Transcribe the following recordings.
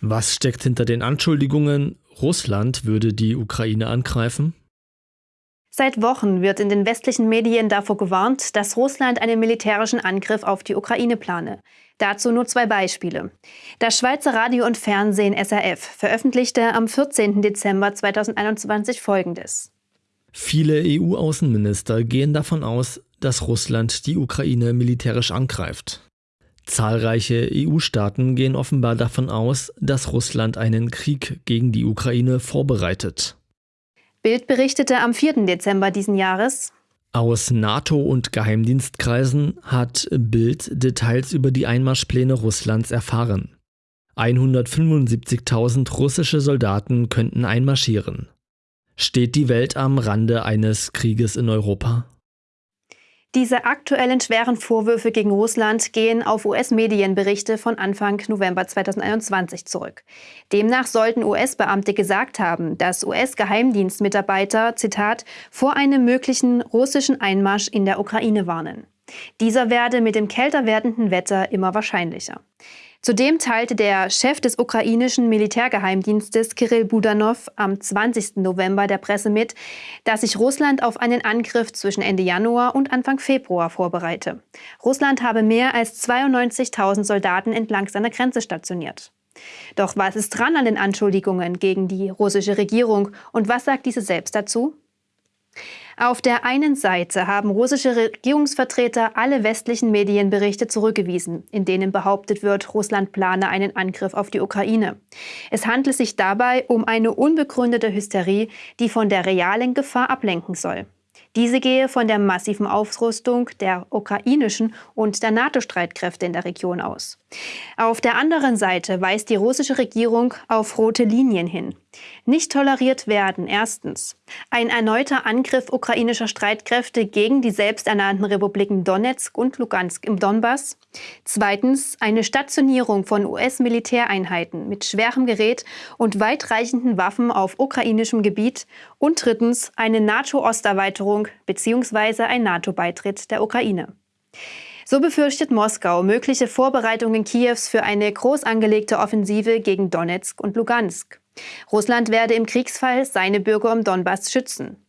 Was steckt hinter den Anschuldigungen, Russland würde die Ukraine angreifen? Seit Wochen wird in den westlichen Medien davor gewarnt, dass Russland einen militärischen Angriff auf die Ukraine plane. Dazu nur zwei Beispiele. Das Schweizer Radio und Fernsehen SRF veröffentlichte am 14. Dezember 2021 Folgendes. Viele EU-Außenminister gehen davon aus, dass Russland die Ukraine militärisch angreift. Zahlreiche EU-Staaten gehen offenbar davon aus, dass Russland einen Krieg gegen die Ukraine vorbereitet. Bild berichtete am 4. Dezember diesen Jahres. Aus NATO- und Geheimdienstkreisen hat Bild Details über die Einmarschpläne Russlands erfahren. 175.000 russische Soldaten könnten einmarschieren. Steht die Welt am Rande eines Krieges in Europa? Diese aktuellen schweren Vorwürfe gegen Russland gehen auf US-Medienberichte von Anfang November 2021 zurück. Demnach sollten US-Beamte gesagt haben, dass US-Geheimdienstmitarbeiter, Zitat, vor einem möglichen russischen Einmarsch in der Ukraine warnen. Dieser werde mit dem kälter werdenden Wetter immer wahrscheinlicher. Zudem teilte der Chef des ukrainischen Militärgeheimdienstes Kirill Budanov am 20. November der Presse mit, dass sich Russland auf einen Angriff zwischen Ende Januar und Anfang Februar vorbereite. Russland habe mehr als 92.000 Soldaten entlang seiner Grenze stationiert. Doch was ist dran an den Anschuldigungen gegen die russische Regierung und was sagt diese selbst dazu? Auf der einen Seite haben russische Regierungsvertreter alle westlichen Medienberichte zurückgewiesen, in denen behauptet wird, Russland plane einen Angriff auf die Ukraine. Es handelt sich dabei um eine unbegründete Hysterie, die von der realen Gefahr ablenken soll. Diese gehe von der massiven Aufrüstung der ukrainischen und der NATO-Streitkräfte in der Region aus. Auf der anderen Seite weist die russische Regierung auf rote Linien hin. Nicht toleriert werden erstens ein erneuter Angriff ukrainischer Streitkräfte gegen die selbsternannten Republiken Donetsk und Lugansk im Donbass, zweitens eine Stationierung von US-Militäreinheiten mit schwerem Gerät und weitreichenden Waffen auf ukrainischem Gebiet und drittens eine NATO-Osterweiterung bzw. ein NATO-Beitritt der Ukraine. So befürchtet Moskau mögliche Vorbereitungen Kiews für eine groß angelegte Offensive gegen Donetsk und Lugansk. Russland werde im Kriegsfall seine Bürger im Donbass schützen.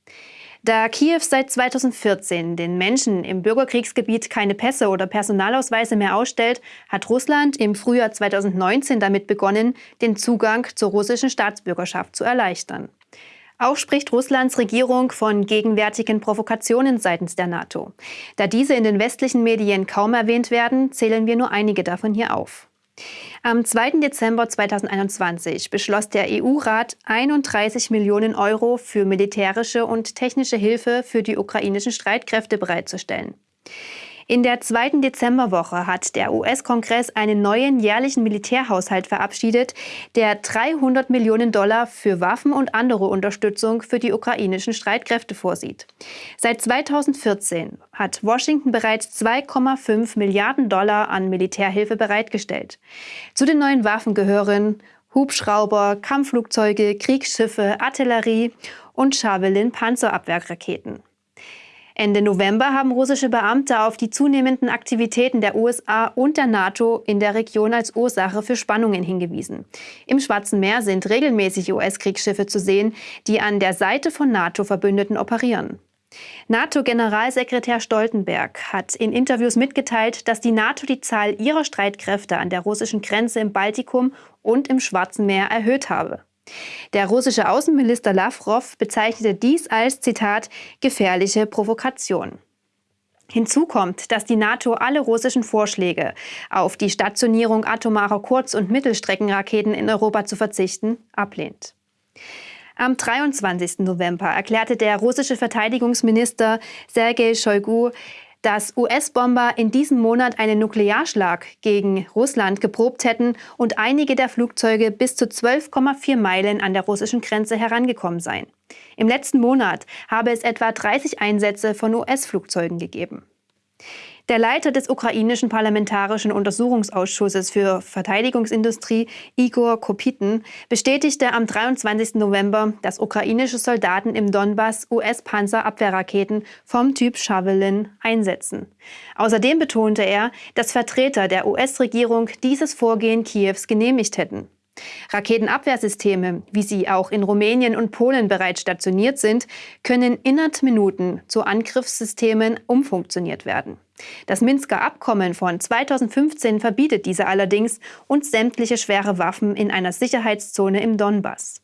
Da Kiew seit 2014 den Menschen im Bürgerkriegsgebiet keine Pässe oder Personalausweise mehr ausstellt, hat Russland im Frühjahr 2019 damit begonnen, den Zugang zur russischen Staatsbürgerschaft zu erleichtern. Auch spricht Russlands Regierung von gegenwärtigen Provokationen seitens der NATO. Da diese in den westlichen Medien kaum erwähnt werden, zählen wir nur einige davon hier auf. Am 2. Dezember 2021 beschloss der EU-Rat 31 Millionen Euro für militärische und technische Hilfe für die ukrainischen Streitkräfte bereitzustellen. In der zweiten Dezemberwoche hat der US-Kongress einen neuen jährlichen Militärhaushalt verabschiedet, der 300 Millionen Dollar für Waffen und andere Unterstützung für die ukrainischen Streitkräfte vorsieht. Seit 2014 hat Washington bereits 2,5 Milliarden Dollar an Militärhilfe bereitgestellt. Zu den neuen Waffen gehören Hubschrauber, Kampfflugzeuge, Kriegsschiffe, Artillerie und Javelin Panzerabwehrraketen. Ende November haben russische Beamte auf die zunehmenden Aktivitäten der USA und der NATO in der Region als Ursache für Spannungen hingewiesen. Im Schwarzen Meer sind regelmäßig US-Kriegsschiffe zu sehen, die an der Seite von NATO-Verbündeten operieren. NATO-Generalsekretär Stoltenberg hat in Interviews mitgeteilt, dass die NATO die Zahl ihrer Streitkräfte an der russischen Grenze im Baltikum und im Schwarzen Meer erhöht habe. Der russische Außenminister Lavrov bezeichnete dies als, Zitat, gefährliche Provokation. Hinzu kommt, dass die NATO alle russischen Vorschläge, auf die Stationierung atomarer Kurz- und Mittelstreckenraketen in Europa zu verzichten, ablehnt. Am 23. November erklärte der russische Verteidigungsminister Sergei Shoigu, dass US-Bomber in diesem Monat einen Nuklearschlag gegen Russland geprobt hätten und einige der Flugzeuge bis zu 12,4 Meilen an der russischen Grenze herangekommen seien. Im letzten Monat habe es etwa 30 Einsätze von US-Flugzeugen gegeben. Der Leiter des ukrainischen Parlamentarischen Untersuchungsausschusses für Verteidigungsindustrie, Igor Kopiten, bestätigte am 23. November, dass ukrainische Soldaten im Donbass US-Panzerabwehrraketen vom Typ Javelin einsetzen. Außerdem betonte er, dass Vertreter der US-Regierung dieses Vorgehen Kiews genehmigt hätten. Raketenabwehrsysteme, wie sie auch in Rumänien und Polen bereits stationiert sind, können innerhalb Minuten zu Angriffssystemen umfunktioniert werden. Das Minsker Abkommen von 2015 verbietet diese allerdings und sämtliche schwere Waffen in einer Sicherheitszone im Donbass.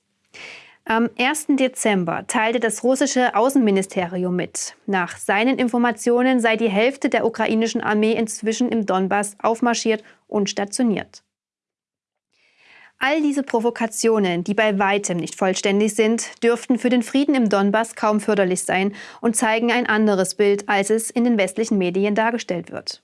Am 1. Dezember teilte das russische Außenministerium mit. Nach seinen Informationen sei die Hälfte der ukrainischen Armee inzwischen im Donbass aufmarschiert und stationiert. All diese Provokationen, die bei weitem nicht vollständig sind, dürften für den Frieden im Donbass kaum förderlich sein und zeigen ein anderes Bild, als es in den westlichen Medien dargestellt wird.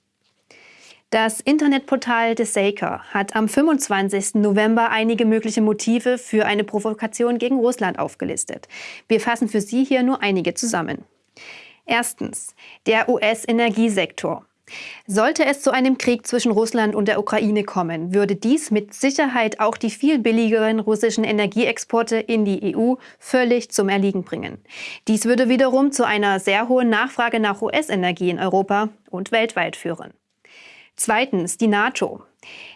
Das Internetportal The Saker hat am 25. November einige mögliche Motive für eine Provokation gegen Russland aufgelistet. Wir fassen für Sie hier nur einige zusammen. Erstens, der US-Energiesektor. Sollte es zu einem Krieg zwischen Russland und der Ukraine kommen, würde dies mit Sicherheit auch die viel billigeren russischen Energieexporte in die EU völlig zum Erliegen bringen. Dies würde wiederum zu einer sehr hohen Nachfrage nach US-Energie in Europa und weltweit führen. Zweitens die NATO.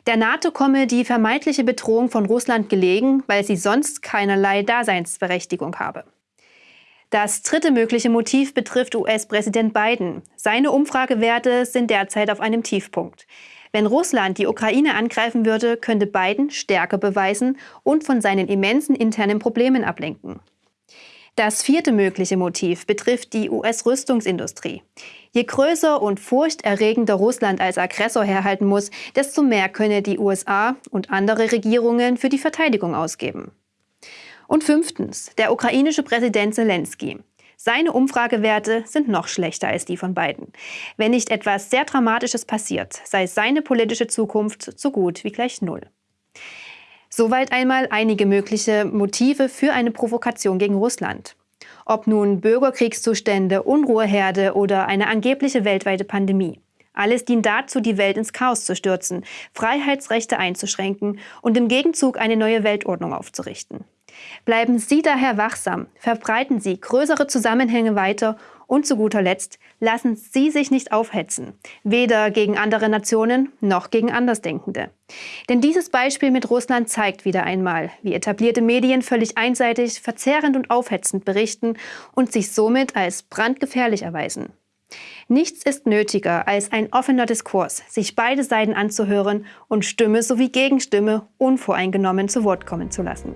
Der NATO komme die vermeintliche Bedrohung von Russland gelegen, weil sie sonst keinerlei Daseinsberechtigung habe. Das dritte mögliche Motiv betrifft US-Präsident Biden. Seine Umfragewerte sind derzeit auf einem Tiefpunkt. Wenn Russland die Ukraine angreifen würde, könnte Biden Stärke beweisen und von seinen immensen internen Problemen ablenken. Das vierte mögliche Motiv betrifft die US-Rüstungsindustrie. Je größer und furchterregender Russland als Aggressor herhalten muss, desto mehr könne die USA und andere Regierungen für die Verteidigung ausgeben. Und fünftens, der ukrainische Präsident Zelensky. Seine Umfragewerte sind noch schlechter als die von Biden. Wenn nicht etwas sehr Dramatisches passiert, sei seine politische Zukunft so gut wie gleich null. Soweit einmal einige mögliche Motive für eine Provokation gegen Russland. Ob nun Bürgerkriegszustände, Unruheherde oder eine angebliche weltweite Pandemie. Alles dient dazu, die Welt ins Chaos zu stürzen, Freiheitsrechte einzuschränken und im Gegenzug eine neue Weltordnung aufzurichten. Bleiben Sie daher wachsam, verbreiten Sie größere Zusammenhänge weiter und zu guter Letzt lassen Sie sich nicht aufhetzen, weder gegen andere Nationen noch gegen Andersdenkende. Denn dieses Beispiel mit Russland zeigt wieder einmal, wie etablierte Medien völlig einseitig, verzerrend und aufhetzend berichten und sich somit als brandgefährlich erweisen. Nichts ist nötiger als ein offener Diskurs, sich beide Seiten anzuhören und Stimme sowie Gegenstimme unvoreingenommen zu Wort kommen zu lassen.